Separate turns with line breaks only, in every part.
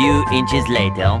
Few inches later.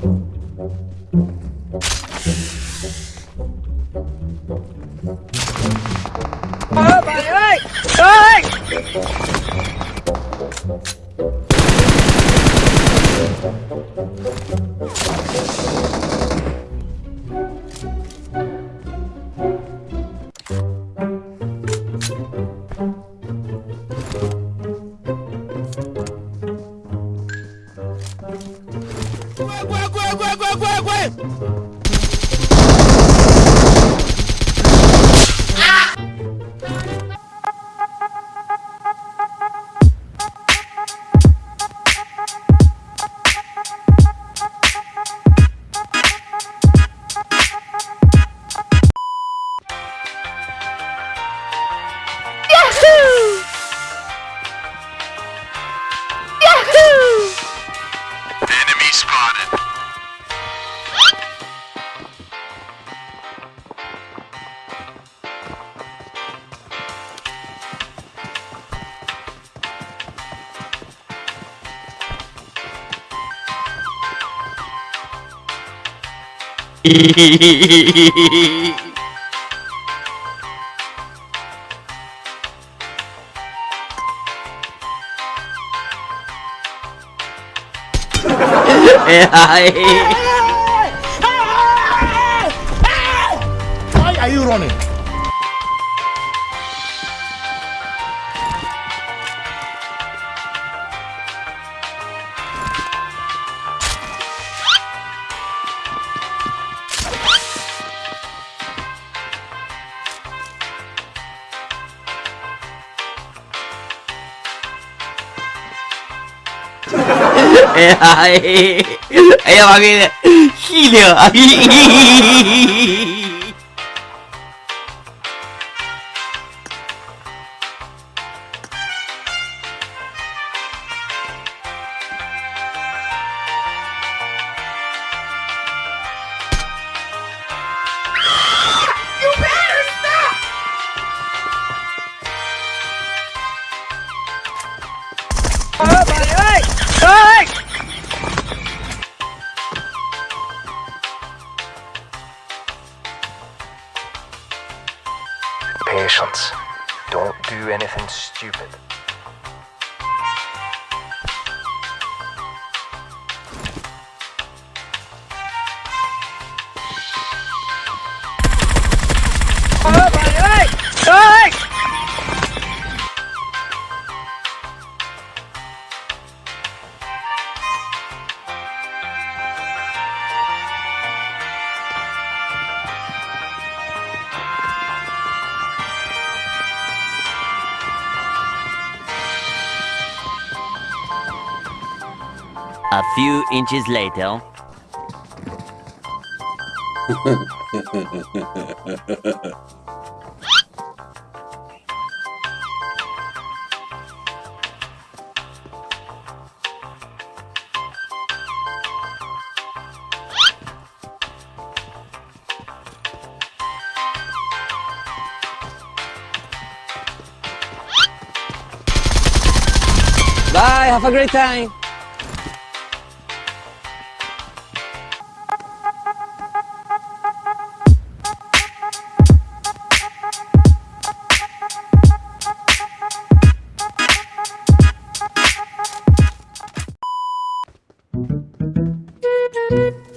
spotted.
AI.
Why are you running?
ay, ay, ay, ay, ay, ay, ay, ay, ay, ay, ay,
Patience. Don't do anything stupid.
A few inches later...
Bye, have a great time!
Hey, what